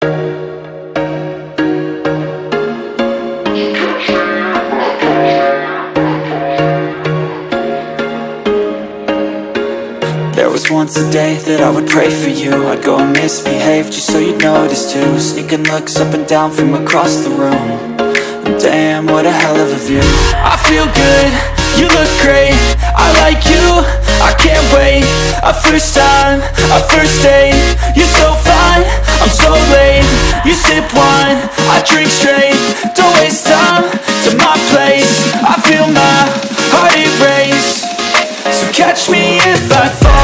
There was once a day that I would pray for you. I'd go and misbehave just so you'd notice too. Sneaking looks up and down from across the room. Damn, what a hell of a view. I feel good, you look great. I like you, I can't wait. A first time, a first date. You're so Don't waste time to my place. I feel my heart erase. So catch me if I fall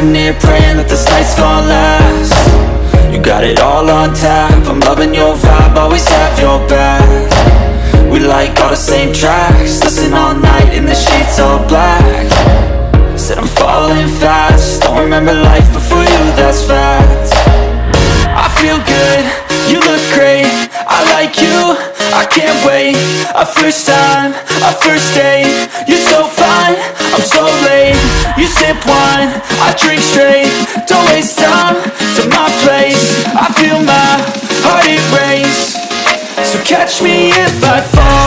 Sitting here praying that this night's gonna last. You got it all on tap. I'm loving your vibe, always have your back. We like all the same tracks. Listen all night in the sheets all black. Said I'm falling fast. Don't remember life before you, that's fact. I feel good, you look great. I like you, I can't wait. A first time, a first date. You're so fine, I'm so late You sip wine, I drink straight. Don't waste time to my place. I feel my heart erase So catch me if I fall